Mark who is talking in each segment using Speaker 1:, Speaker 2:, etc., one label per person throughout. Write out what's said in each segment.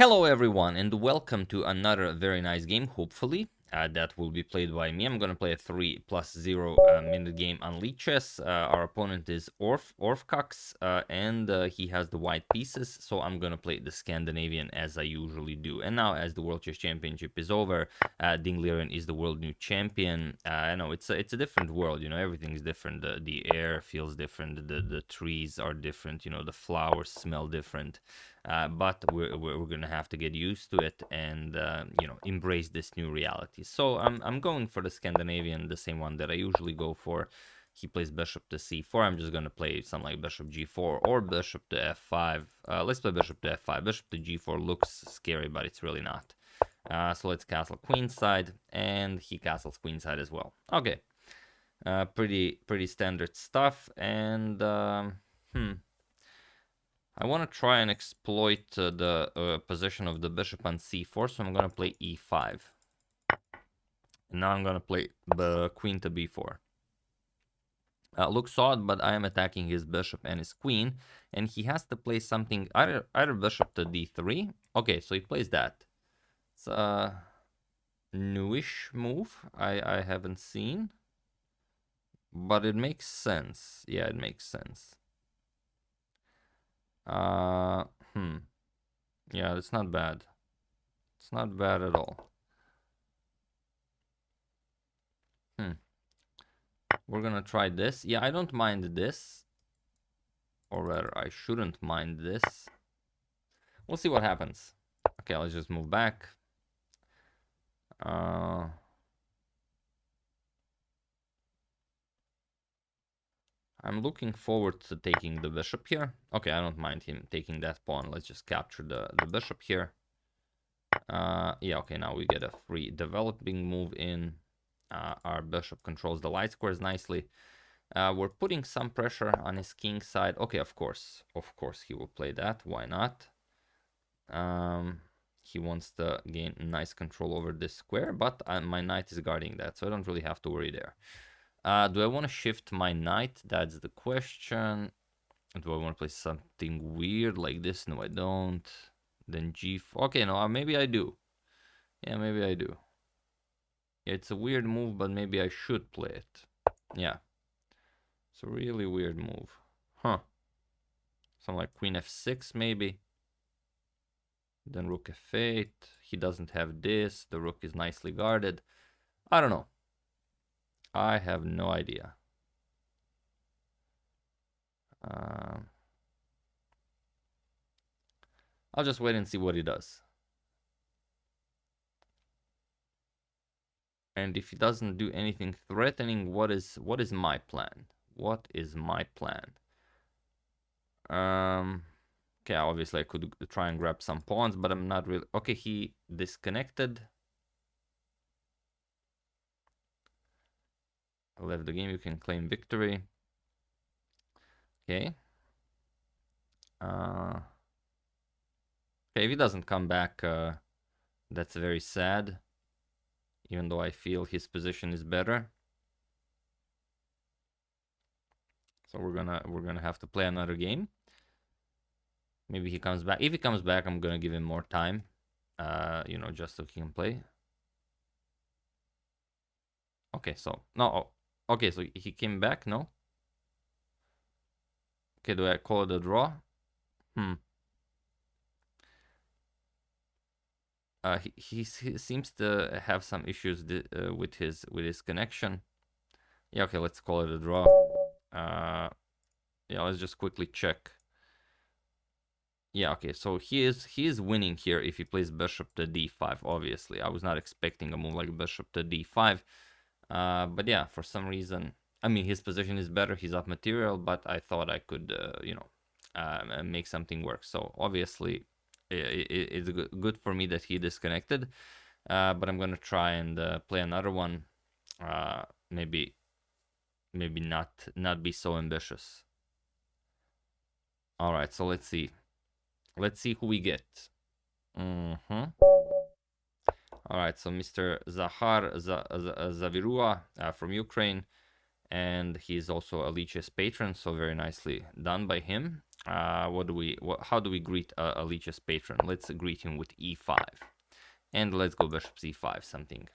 Speaker 1: Hello everyone and welcome to another very nice game, hopefully, uh, that will be played by me. I'm gonna play a 3 plus 0 uh, minute game on Lichess. Uh, our opponent is Orf, Orfcox, uh, and uh, he has the white pieces, so I'm gonna play the Scandinavian as I usually do. And now, as the World Chess Championship is over, uh, Ding Liren is the world new champion. I know it's a, it's a different world, you know, everything's different. The, the air feels different, the, the trees are different, you know, the flowers smell different. Uh, but we're, we're, to have to get used to it and uh, you know embrace this new reality. So I'm, I'm going for the Scandinavian the same one that I usually go for. He plays bishop to c4 I'm just to play something like bishop g4 or bishop to f5 uh, let's play bishop to f5 bishop to g4 looks scary but it's really not. Uh, so let's castle queenside and he castles queenside as well. Okay. Uh, pretty pretty standard stuff and um, hmm I want to try and exploit uh, the uh, position of the bishop on c4, so I'm going to play e5. And now I'm going to play the queen to b4. Uh, looks odd, but I am attacking his bishop and his queen, and he has to play something, either, either bishop to d3. Okay, so he plays that. It's a newish move I, I haven't seen, but it makes sense. Yeah, it makes sense. Uh, hmm. Yeah, it's not bad. It's not bad at all. Hmm. We're gonna try this. Yeah, I don't mind this. Or rather, I shouldn't mind this. We'll see what happens. Okay, let's just move back. Uh... I'm looking forward to taking the bishop here. Okay, I don't mind him taking that pawn. Let's just capture the, the bishop here. Uh, yeah, okay, now we get a free developing move in. Uh, our bishop controls the light squares nicely. Uh, we're putting some pressure on his king side. Okay, of course, of course he will play that. Why not? Um, he wants to gain nice control over this square, but uh, my knight is guarding that, so I don't really have to worry there. Uh, do I want to shift my knight? That's the question. Do I want to play something weird like this? No, I don't. Then g4. Okay, no, uh, maybe I do. Yeah, maybe I do. Yeah, it's a weird move, but maybe I should play it. Yeah. It's a really weird move. Huh. Something like queen f6, maybe. Then rook f8. He doesn't have this. The rook is nicely guarded. I don't know. I have no idea. Um, I'll just wait and see what he does. And if he doesn't do anything threatening, what is what is my plan? What is my plan? Um, okay, obviously I could try and grab some pawns, but I'm not really... Okay, he disconnected. Left the game, you can claim victory. Okay. Uh, okay, if he doesn't come back, uh, that's very sad. Even though I feel his position is better. So we're gonna we're gonna have to play another game. Maybe he comes back. If he comes back, I'm gonna give him more time. Uh, you know, just so he can play. Okay, so no, Okay, so he came back, no? Okay, do I call it a draw? Hmm. Uh, he, he, seems to have some issues uh, with his with his connection. Yeah, okay, let's call it a draw. Uh, yeah, let's just quickly check. Yeah, okay, so he is he is winning here if he plays bishop to d5. Obviously, I was not expecting a move like bishop to d5. Uh, but yeah, for some reason, I mean, his position is better. He's up material, but I thought I could, uh, you know, uh, make something work. So obviously, it, it, it's good for me that he disconnected. Uh, but I'm gonna try and uh, play another one. Maybe, maybe not not be so ambitious. All right, so let's see. Let's see who we get. Mm-hmm. All right, so Mr. Zahar Zavirua uh, from Ukraine, and he's also a Lichess patron, so very nicely done by him. Uh, what do we? What, how do we greet uh, a Lichess patron? Let's greet him with e5, and let's go bishop c5. Something,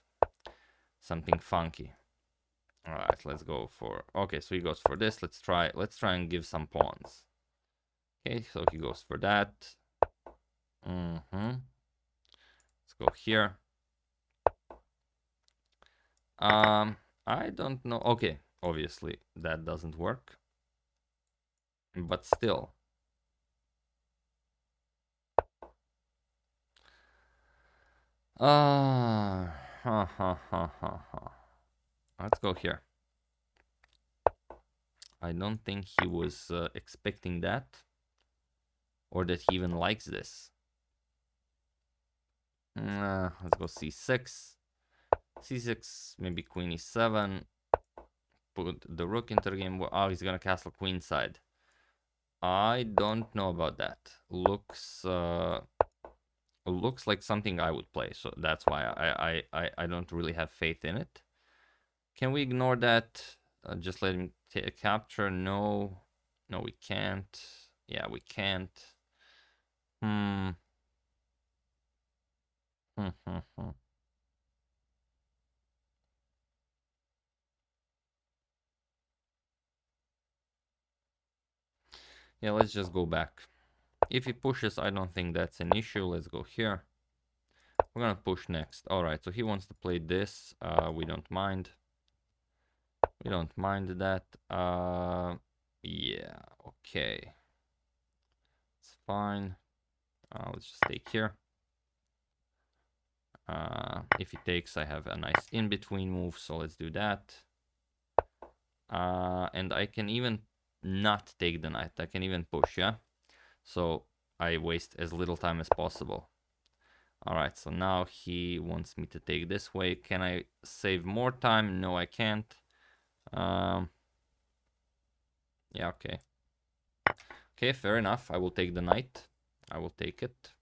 Speaker 1: something funky. All right, let's go for. Okay, so he goes for this. Let's try. Let's try and give some pawns. Okay, so he goes for that. Mm-hmm. Let's go here. Um, I don't know. Okay, obviously that doesn't work. But still. Uh, ha ha ha ha ha. Let's go here. I don't think he was uh, expecting that or that he even likes this. Uh, let's go c6. C6, maybe queen e7. Put the rook into the game. Oh, he's gonna castle queenside. I don't know about that. Looks uh, looks like something I would play, so that's why I I I, I don't really have faith in it. Can we ignore that? Uh, just let him capture. No, no, we can't. Yeah, we can't. Hmm. Hmm, hmm, hmm. Yeah, let's just go back. If he pushes, I don't think that's an issue. Let's go here. We're gonna push next. All right, so he wants to play this. Uh, we don't mind. We don't mind that. Uh, yeah, okay. It's fine. Uh, let's just take here. Uh, if he takes, I have a nice in-between move, so let's do that. Uh, and I can even not take the knight. I can even push, yeah? So I waste as little time as possible. Alright, so now he wants me to take this way. Can I save more time? No, I can't. Um, yeah, okay. Okay, fair enough. I will take the knight. I will take it.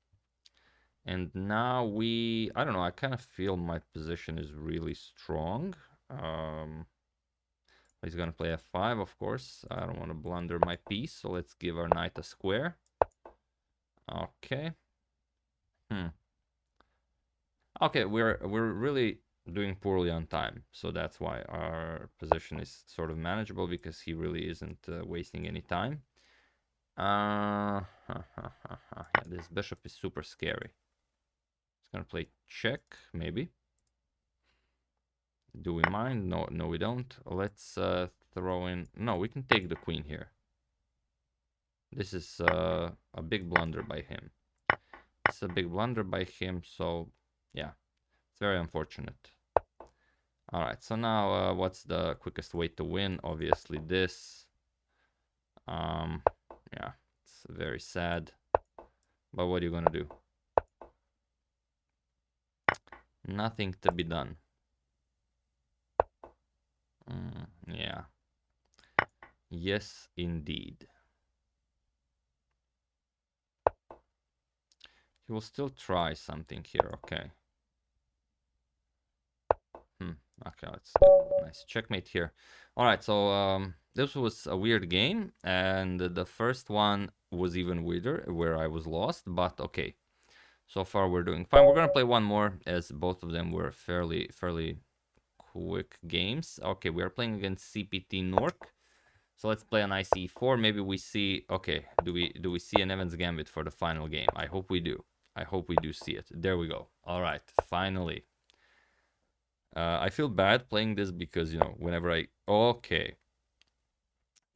Speaker 1: And now we, I don't know, I kind of feel my position is really strong. Um, he's to play f5, of course. I don't want to blunder my piece, so let's give our knight a square. Okay. Hmm. Okay, we're we're really doing poorly on time, so that's why our position is sort of manageable because he really isn't uh, wasting any time. Uh, yeah, this bishop is super scary. He's gonna play check, maybe. Do we mind? No, no, we don't. Let's uh, throw in. No, we can take the queen here. This is uh, a big blunder by him. It's a big blunder by him, so yeah, it's very unfortunate. All right, so now uh, what's the quickest way to win? Obviously this. Um, yeah, it's very sad. But what are you gonna do? Nothing to be done. Mm, yeah. Yes, indeed. He will still try something here, okay. Hmm, okay, let's nice checkmate here. All right, so um, this was a weird game, and the first one was even weirder, where I was lost, but okay. So far we're doing fine. We're gonna play one more, as both of them were fairly, fairly quick games. Okay, we are playing against CPT Nork. So let's play an ICE4. Maybe we see. Okay, do we do we see an Evans Gambit for the final game? I hope we do. I hope we do see it. There we go. All right, finally. Uh, I feel bad playing this because you know whenever I okay.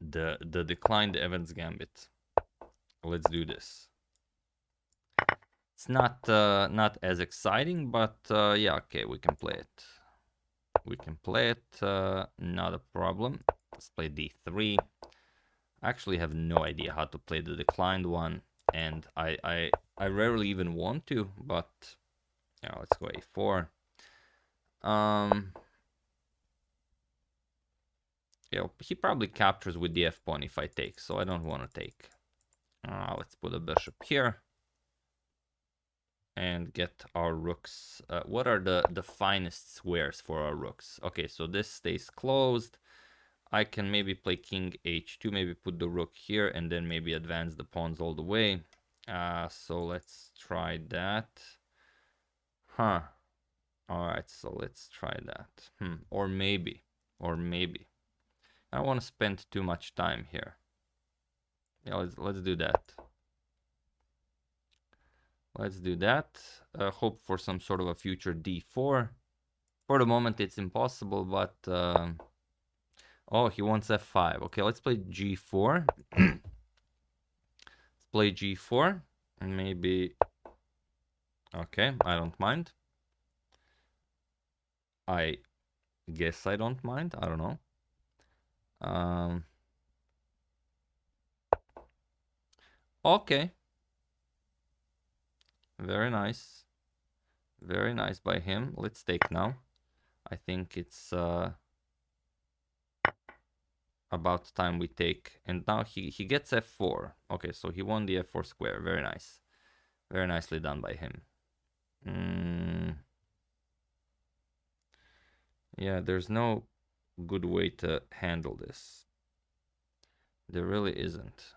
Speaker 1: The the declined Evans Gambit. Let's do this. It's not uh, not as exciting, but uh, yeah, okay, we can play it. We can play it, uh, not a problem. Let's play d3. I actually have no idea how to play the declined one, and I I I rarely even want to, but yeah, let's go a4. Um, yeah, he probably captures with the f pawn if I take, so I don't want to take. Uh, let's put a bishop here and get our rooks. Uh, what are the the finest squares for our rooks? Okay, so this stays closed. I can maybe play king h2, maybe put the rook here, and then maybe advance the pawns all the way. Uh, so let's try that. Huh. Alright, so let's try that. Hmm. Or maybe. Or maybe. I don't want to spend too much time here. Yeah, let's, let's do that. Let's do that. Uh, hope for some sort of a future d4. For the moment, it's impossible, but... Uh, oh, he wants f5. Okay, let's play g4. let's play g4. And maybe... Okay, I don't mind. I guess I don't mind. I don't know. Um, okay. Very nice. Very nice by him. Let's take now. I think it's uh, about time we take. And now he, he gets f4. Okay, so he won the f4 square. Very nice. Very nicely done by him. Mm. Yeah, there's no good way to handle this. There really isn't.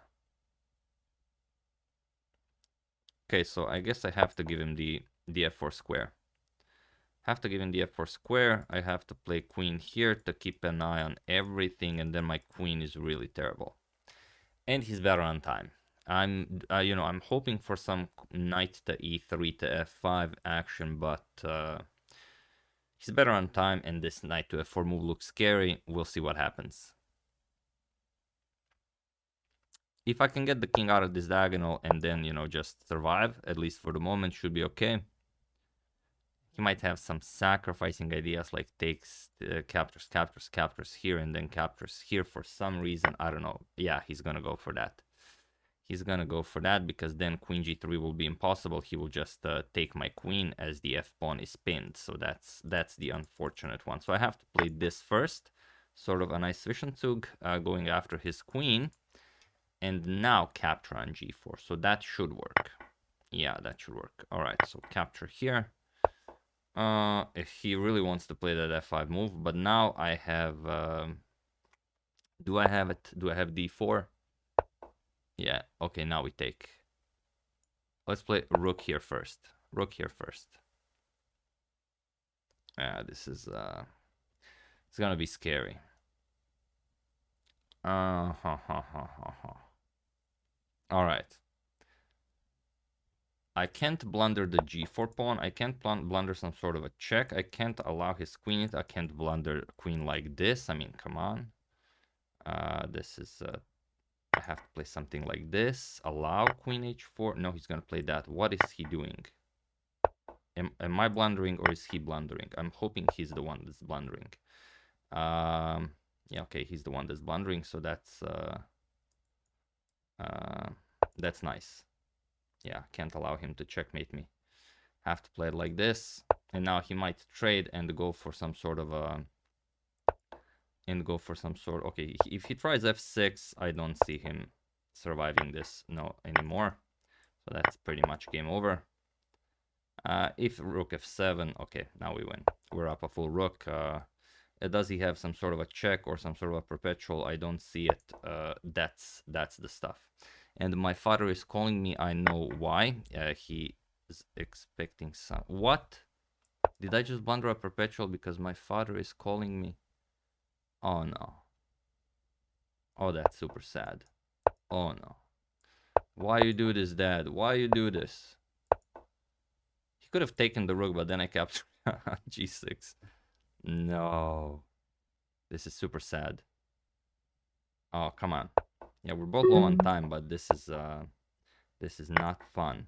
Speaker 1: Okay, so I guess I have to give him the, the f4 square. Have to give him the f4 square. I have to play queen here to keep an eye on everything, and then my queen is really terrible. And he's better on time. I'm, uh, you know, I'm hoping for some knight to e3 to f5 action, but uh, he's better on time, and this knight to f4 move looks scary. We'll see what happens. If I can get the king out of this diagonal and then, you know, just survive, at least for the moment, should be okay. He might have some sacrificing ideas like takes, uh, captures, captures, captures here, and then captures here for some reason. I don't know. Yeah, he's gonna go for that he's gonna go for that because then queen g3 will be impossible he will just uh, take my queen as the f pawn is pinned so that's that's the unfortunate one so i have to play this first sort of a nice zwischenzug uh, going after his queen and now capture on g4 so that should work yeah that should work all right so capture here uh if he really wants to play that f5 move but now i have um, do i have it do i have d4 yeah, okay, now we take. Let's play rook here first. Rook here first. Yeah, this is uh it's gonna be scary. Uh ha ha ha ha ha. Alright. I can't blunder the g4 pawn. I can't blunder some sort of a check. I can't allow his queen. I can't blunder queen like this. I mean, come on. Uh, this is uh, I have to play something like this. Allow queen h4. No, he's going to play that. What is he doing? Am, am I blundering or is he blundering? I'm hoping he's the one that's blundering. Um, yeah, okay, he's the one that's blundering, so that's uh, uh, that's nice. Yeah, can't allow him to checkmate me. Have to play it like this. And now he might trade and go for some sort of a and go for some sort. Okay, if he tries f6, I don't see him surviving this no anymore. So that's pretty much game over. Uh, if rook f7, okay, now we win. We're up a full rook. Uh, does he have some sort of a check or some sort of a perpetual? I don't see it. Uh, that's that's the stuff. And my father is calling me. I know why. Uh, he is expecting some. What? Did I just blunder a perpetual because my father is calling me? Oh no. Oh, that's super sad. Oh no. Why you do this, Dad? Why you do this? He could have taken the rook, but then I captured g6. No. This is super sad. Oh, come on. Yeah, we're both low on time, but this is uh this is not fun.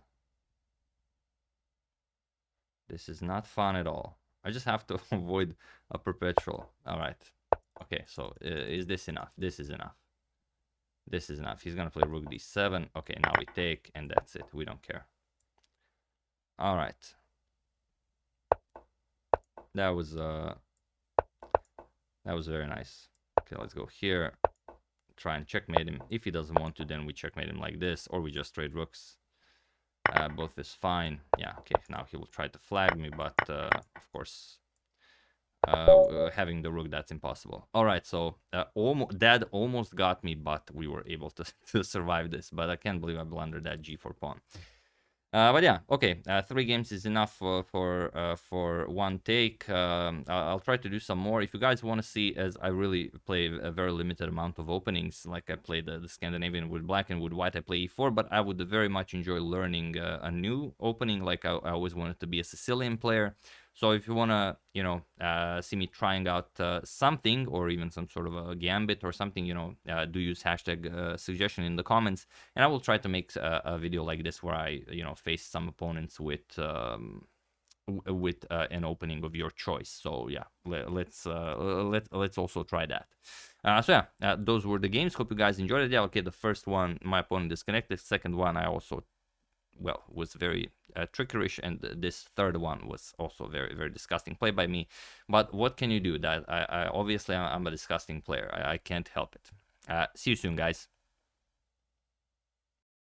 Speaker 1: This is not fun at all. I just have to avoid a perpetual. All right. Okay, so uh, is this enough? This is enough. This is enough. He's going to play rook d7. Okay, now we take, and that's it. We don't care. All right. That was uh, that was very nice. Okay, let's go here. Try and checkmate him. If he doesn't want to, then we checkmate him like this, or we just trade rooks. Uh, both is fine. Yeah, okay, now he will try to flag me, but uh, of course uh, having the rook, that's impossible. All right, so uh, almost, dad almost got me, but we were able to, to survive this. But I can't believe I blundered that g4 pawn. Uh, but yeah, okay, uh, three games is enough for for, uh, for one take. Um, I'll try to do some more. If you guys want to see, as I really play a very limited amount of openings, like I played the, the Scandinavian with black and with white, I play e4, but I would very much enjoy learning uh, a new opening. Like I, I always wanted to be a Sicilian player. So if you want to, you know, uh, see me trying out uh, something or even some sort of a gambit or something, you know, uh, do use hashtag uh, suggestion in the comments. And I will try to make a, a, video like this where I, you know, face some opponents with um, with uh, an opening of your choice. So yeah, let, us uh, let let's also try that. Uh, so yeah, uh, those were the games. Hope you guys enjoyed it. Yeah, okay. The first one, my opponent disconnected. Second one, I also well was very uh, trickerish and this third one was also very very disgusting. Play by me. But what can you do? That i, I obviously i'm a disgusting player. I, I can't help it. Uh, see you soon guys